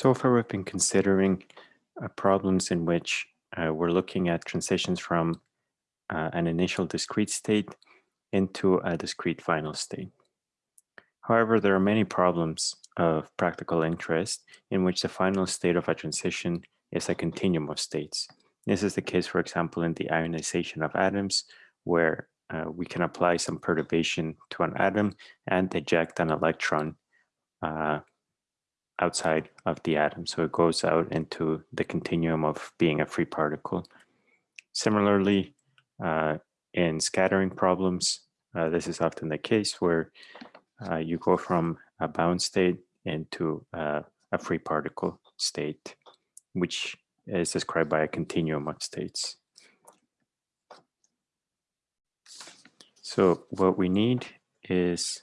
So far, we've been considering uh, problems in which uh, we're looking at transitions from uh, an initial discrete state into a discrete final state. However, there are many problems of practical interest in which the final state of a transition is a continuum of states. This is the case, for example, in the ionization of atoms, where uh, we can apply some perturbation to an atom and eject an electron uh, outside of the atom. So it goes out into the continuum of being a free particle. Similarly, uh, in scattering problems, uh, this is often the case where uh, you go from a bound state into uh, a free particle state, which is described by a continuum of states. So what we need is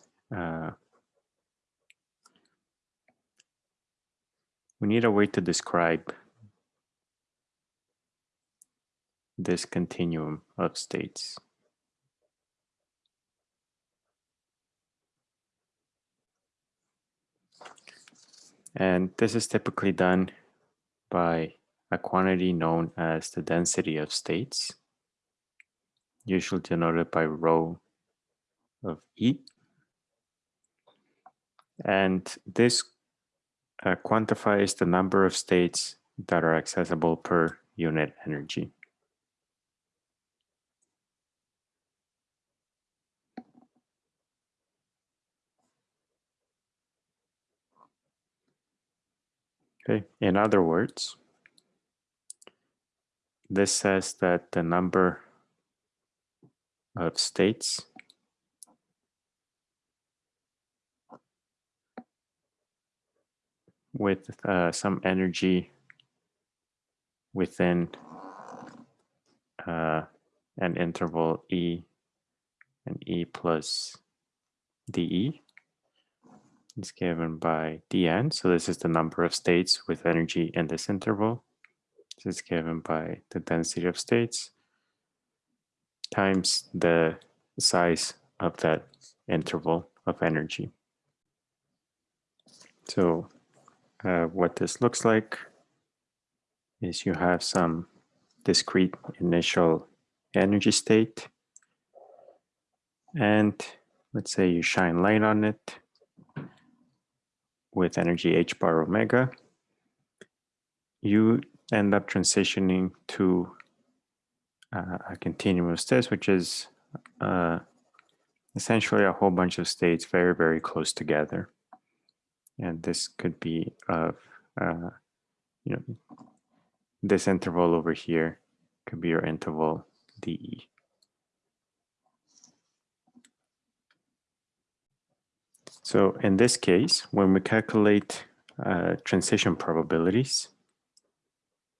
we need a way to describe this continuum of states. And this is typically done by a quantity known as the density of states, usually denoted by rho of E. And this uh, quantifies the number of states that are accessible per unit energy. Okay, in other words, this says that the number of states with uh, some energy within uh, an interval E and E plus dE is given by dn. So this is the number of states with energy in this interval. This is given by the density of states times the size of that interval of energy. So uh, what this looks like is you have some discrete initial energy state. And let's say you shine light on it with energy h bar omega you end up transitioning to uh, a continuum of states which is uh, essentially a whole bunch of states very very close together and this could be of uh, you know this interval over here could be your interval dE. So in this case, when we calculate uh, transition probabilities,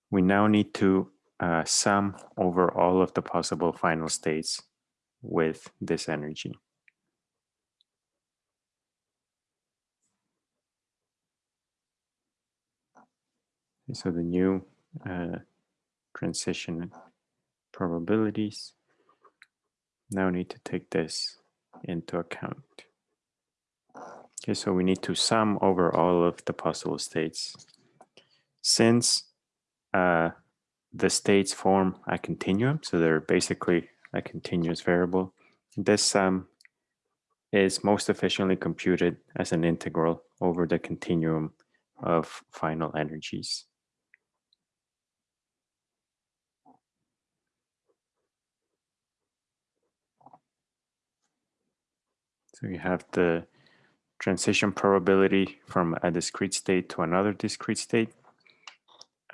we now need to uh, sum over all of the possible final states with this energy. So the new uh, transition probabilities now need to take this into account. Okay, so we need to sum over all of the possible states. Since uh, the states form a continuum, so they're basically a continuous variable, this sum is most efficiently computed as an integral over the continuum of final energies. So you have the transition probability from a discrete state to another discrete state.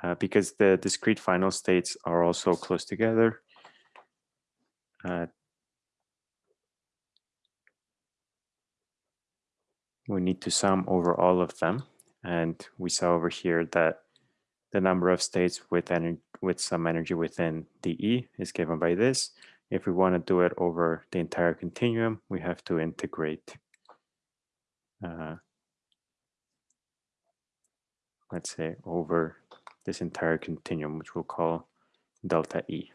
Uh, because the discrete final states are also close together, uh, we need to sum over all of them. And we saw over here that the number of states with, with some energy within dE is given by this. If we want to do it over the entire continuum, we have to integrate, uh, let's say, over this entire continuum, which we'll call delta E.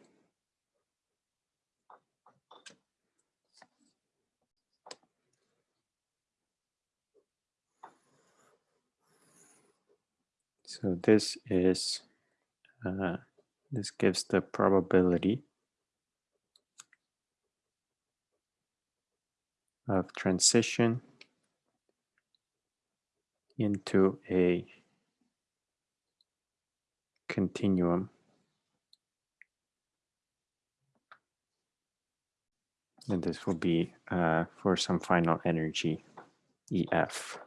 So this is, uh, this gives the probability of transition into a continuum and this will be uh, for some final energy EF.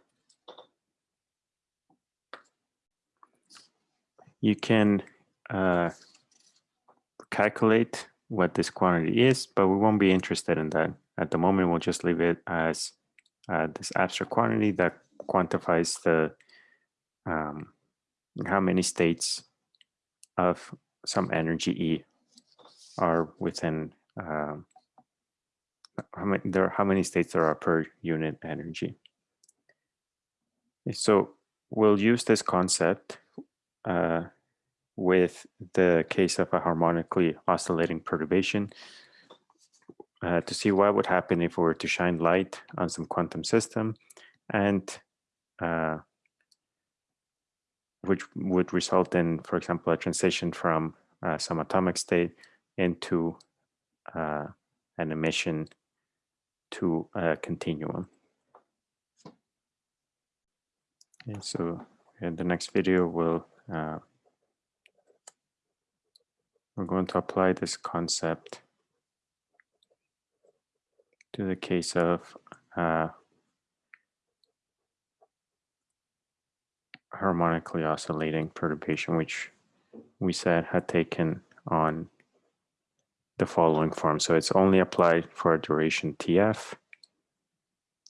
You can uh, calculate what this quantity is, but we won't be interested in that. At the moment, we'll just leave it as uh, this abstract quantity that quantifies the um, how many states of some energy E are within um, how many there are, how many states there are per unit energy. So we'll use this concept uh, with the case of a harmonically oscillating perturbation uh, to see what would happen if we were to shine light on some quantum system and uh, which would result in, for example, a transition from uh, some atomic state into uh, an emission to a continuum. And so in the next video, we'll uh, we're going to apply this concept to the case of uh, harmonically oscillating perturbation, which we said had taken on the following form. So it's only applied for a duration TF,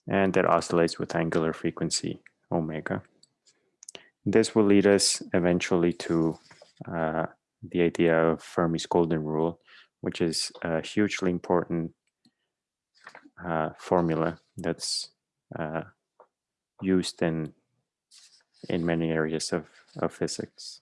and that oscillates with angular frequency omega. This will lead us eventually to uh, the idea of Fermi's golden rule, which is a hugely important uh, formula that's uh, used in in many areas of, of physics.